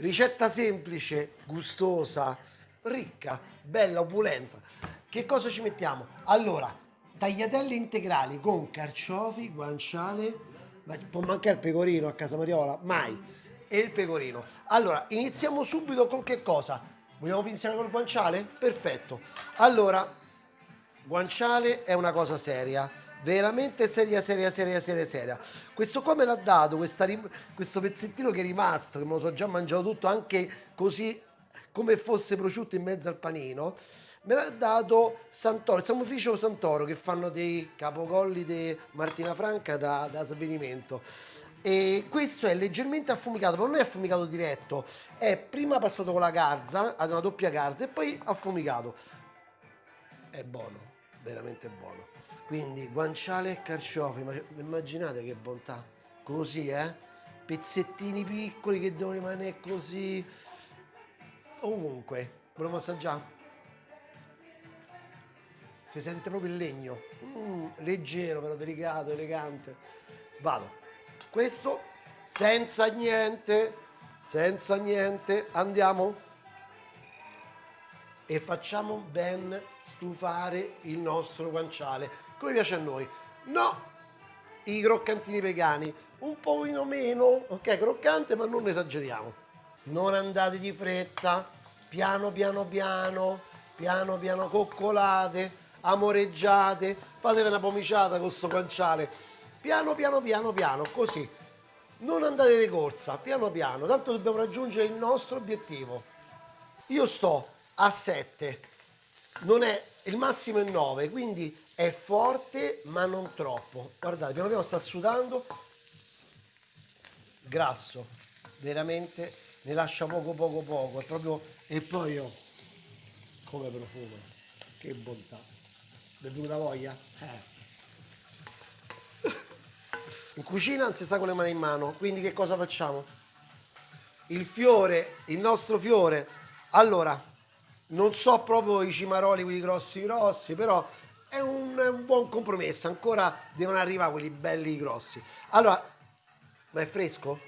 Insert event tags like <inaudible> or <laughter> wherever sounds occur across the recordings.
Ricetta semplice, gustosa, ricca, bella, opulenta. Che cosa ci mettiamo? Allora, tagliatelle integrali con carciofi, guanciale, può mancare il pecorino a casa Mariola? Mai. E il pecorino. Allora, iniziamo subito con che cosa? Vogliamo iniziare col guanciale? Perfetto. Allora, guanciale è una cosa seria veramente seria, seria, seria, seria, seria. Questo qua me l'ha dato, questo pezzettino che è rimasto, che me lo so già mangiato tutto, anche così come fosse prosciutto in mezzo al panino. Me l'ha dato Santoro, il Samuficio Santoro che fanno dei capogolli di Martina Franca da, da svenimento. E questo è leggermente affumicato, ma non è affumicato diretto, è prima passato con la garza, ad una doppia garza e poi affumicato. È buono, veramente buono. Quindi guanciale e carciofi, ma immaginate che bontà. Così, eh? Pezzettini piccoli che devono rimanere così. Ovunque. Volevo assaggiare? Si sente proprio il legno. Mm, leggero, però delicato, elegante. Vado. Questo senza niente, senza niente. Andiamo e facciamo ben stufare il nostro guanciale come piace a noi. No, i croccantini vegani, un pochino meno, ok, croccante, ma non esageriamo. Non andate di fretta, piano piano piano, piano piano coccolate, amoreggiate, fatevi una pomiciata con questo guanciale, piano piano piano piano, così. Non andate di corsa, piano piano, tanto dobbiamo raggiungere il nostro obiettivo. Io sto a 7, non è, il massimo è 9, quindi è forte ma non troppo. Guardate piano piano sta sudando. Grasso veramente ne lascia poco poco poco. È proprio e poi io come profumo. Che bontà. Mi è venuta voglia? Eh. in cucina non si sta con le mani in mano quindi che cosa facciamo? Il fiore il nostro fiore. Allora non so proprio i cimaroli quelli grossi grossi però è un, un, buon compromesso, ancora devono arrivare quelli belli grossi. Allora, ma è fresco?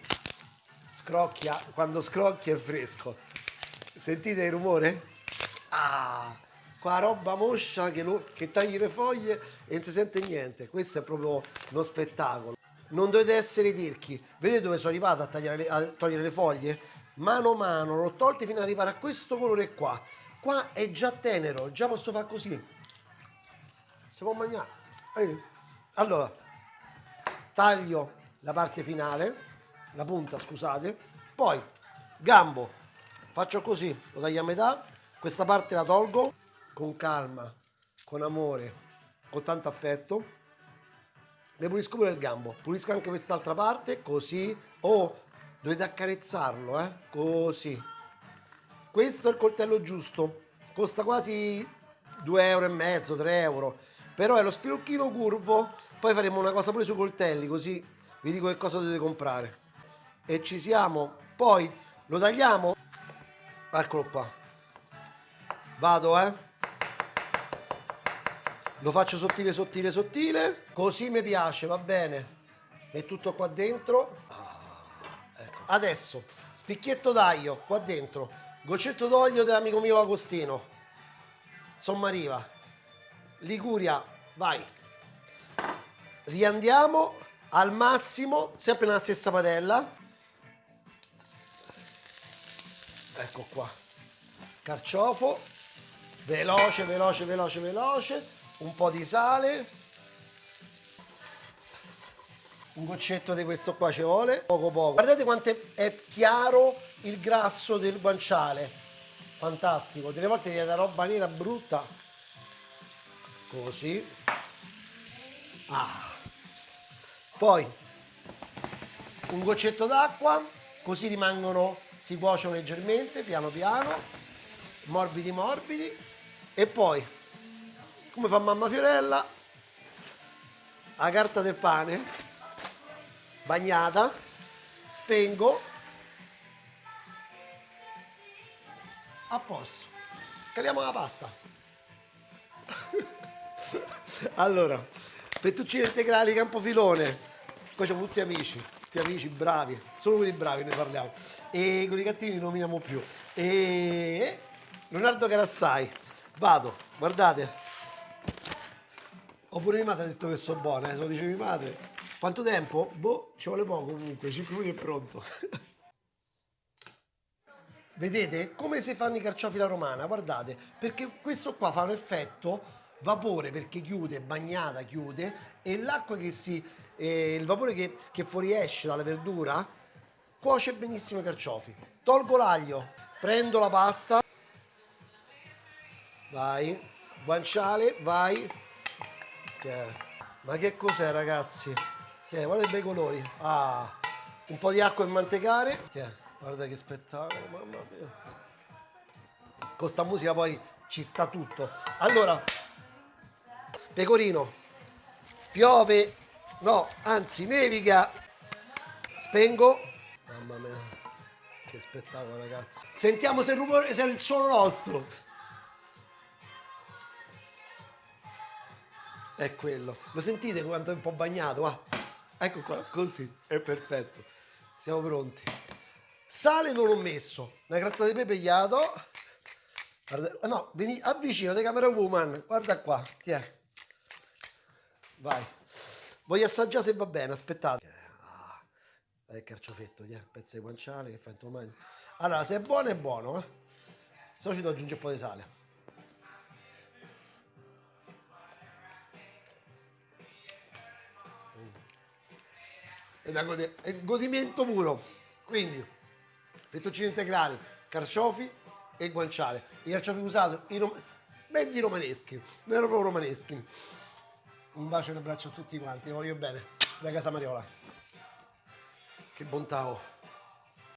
Scrocchia, quando scrocchia è fresco. Sentite il rumore? Ah, qua roba moscia che, lo, che tagli le foglie e non si sente niente. Questo è proprio uno spettacolo. Non dovete essere tirchi. Vedete dove sono arrivato a, tagliare a togliere le foglie? Mano a mano, l'ho tolte fino ad arrivare a questo colore qua. Qua è già tenero, già posso fare così. Si può mangiare? Allora taglio la parte finale la punta scusate. Poi gambo faccio così lo taglio a metà. Questa parte la tolgo con calma con amore con tanto affetto. Ne pulisco pure il gambo pulisco anche quest'altra parte così. Oh dovete accarezzarlo eh così questo è il coltello giusto. Costa quasi 2 euro e mezzo 3 euro. Però è lo spilucchino curvo. Poi faremo una cosa pure sui coltelli così vi dico che cosa dovete comprare. E ci siamo. Poi lo tagliamo. Eccolo qua. Vado eh. Lo faccio sottile sottile sottile. Così mi piace va bene. E tutto qua dentro. Ah, ecco. adesso spicchietto d'aglio qua dentro goccetto d'olio dell'amico mio Agostino Sommariva Liguria, vai. Riandiamo al massimo, sempre nella stessa padella. Ecco qua. Carciofo. Veloce, veloce, veloce, veloce. Un po' di sale. Un goccetto di questo qua ci vuole. Poco poco. Guardate quanto è chiaro il grasso del guanciale. Fantastico. Delle volte viene da roba nera brutta così ah. poi un goccetto d'acqua così rimangono si cuociono leggermente piano piano morbidi morbidi e poi come fa mamma Fiorella la carta del pane bagnata spengo a posto caliamo la pasta <laughs> allora, fettuccine integrali Campofilone. Qua siamo tutti amici. tutti amici bravi, solo quelli bravi ne parliamo. E con i cattivi non nominiamo più. E Leonardo Carassai, vado, guardate. Oppure mia madre ha detto che sono buona, eh, se lo dice mia madre. Quanto tempo? Boh, ci vuole poco comunque, 5 minuti è pronto. <laughs> Vedete come si fanno i carciofi alla romana? Guardate, perché questo qua fa un effetto vapore perché chiude, bagnata chiude e l'acqua che si, eh, il vapore che, che fuoriesce dalla verdura cuoce benissimo i carciofi. Tolgo l'aglio, prendo la pasta, vai, guanciale, vai. Tiè. Ma che cos'è ragazzi? Tiè, guarda i bei colori. Ah, un po' di acqua e mantecare. Tiè, guarda che spettacolo, mamma mia. Con sta musica poi ci sta tutto. Allora, pecorino, piove, no, anzi nevica, spengo. Mamma mia, che spettacolo ragazzi. Sentiamo se il, rumore, se è il suono nostro. È quello. Lo sentite quanto è un po' bagnato? Ah, ecco qua, così, è perfetto. Siamo pronti. Sale non ho messo, una gratta di pepe gli la do. Guarda, no, vieni, avvicinati camera woman, guarda qua, tiè. Vai. Voglio assaggiare se va bene, aspettate. Ah, il carciofetto, tiè, pezzo di guanciale che fai tu mangi. Allora, se è buono è buono, eh. Se no ci devo aggiungere un po' di sale. È, da gode- è godimento puro. Quindi, fettuccine integrali, carciofi e guanciale. I carciofi usati, i rom- mezzi romaneschi, vero proprio romaneschi. Un bacio e un abbraccio a tutti quanti, voglio bene, da casa Mariola. Che bontà ho.